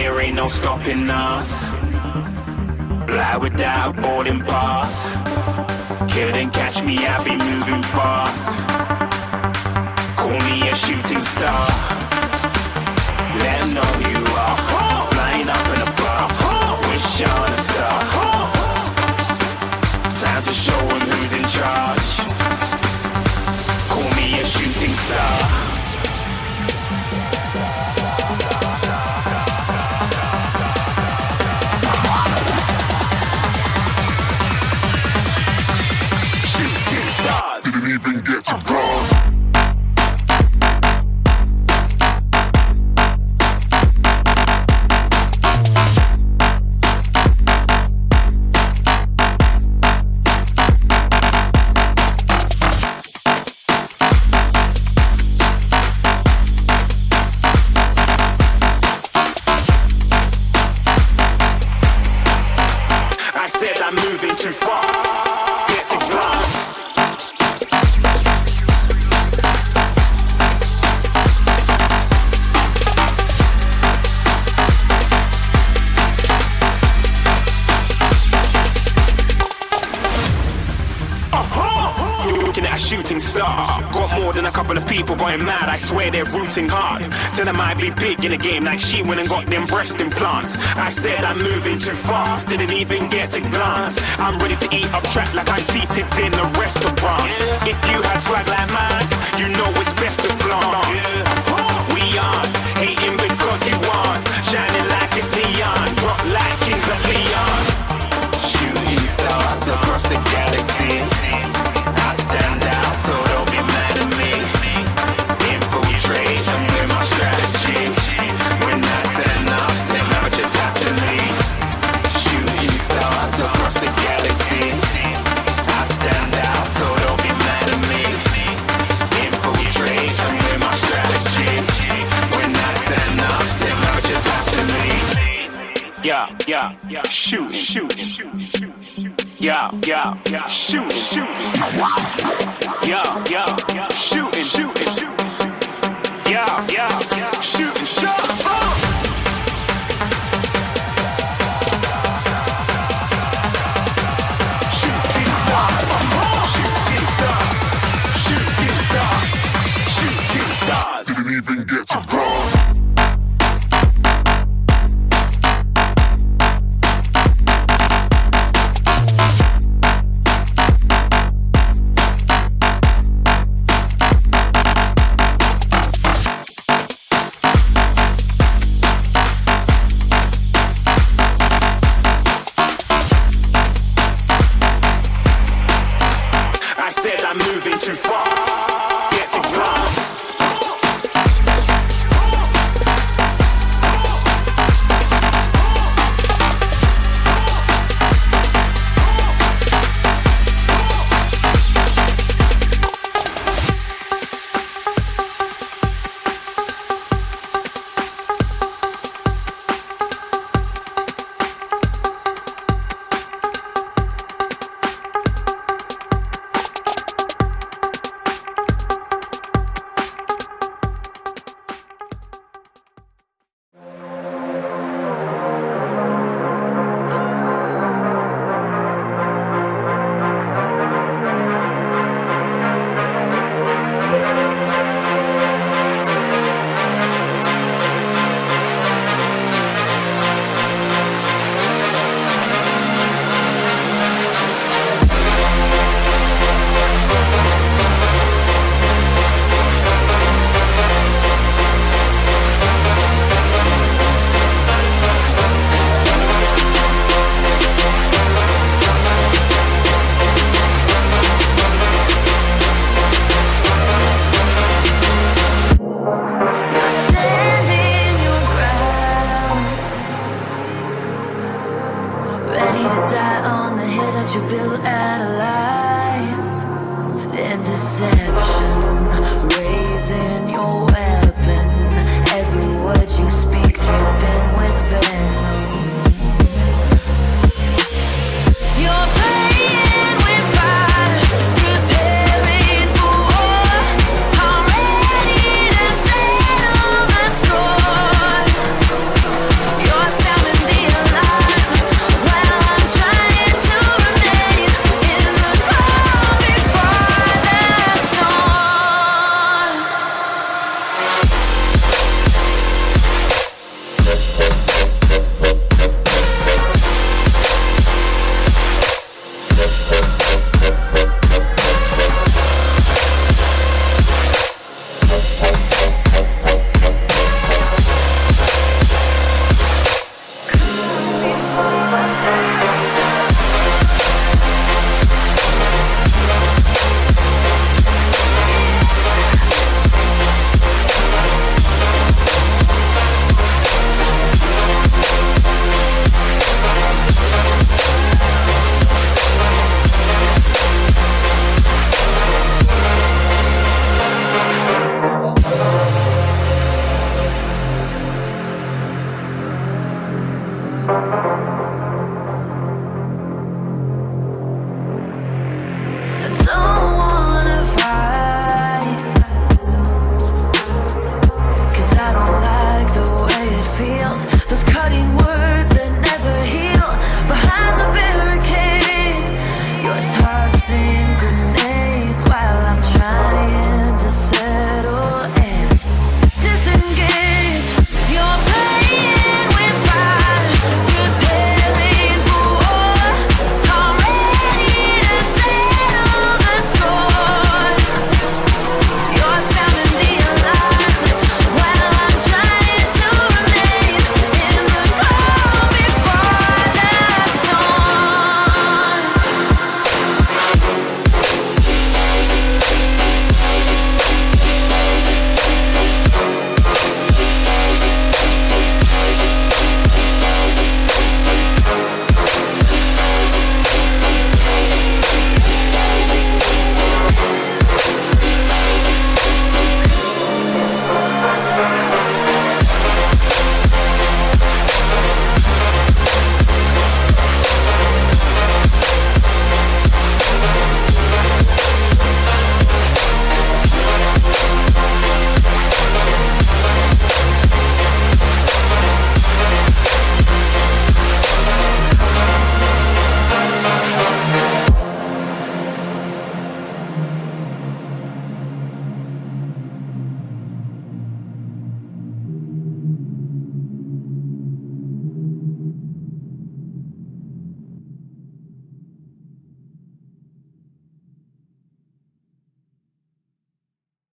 there ain't no stopping us. Fly without boarding pass. Couldn't catch me, I be moving fast. Call me a shooting star. Let know you are. Flying up in a bar. Wish on a star. Time to show who's in charge. Call me a shooting star. Even get to bronze. Star. Got more than a couple of people going mad. I swear they're rooting hard. Tell them I be big in the game like she went and got them breast implants. I said I'm moving too fast, didn't even get a glance. I'm ready to eat up track like I'm seated in a restaurant. If you had swag like Yeah, yeah. Shoot, shoot, shoot. Yeah, yeah, yeah. Shoot, shoot. Yeah, yeah, shooting, shooting. Yeah, yeah. Shooting stars. Didn't even get to bronze.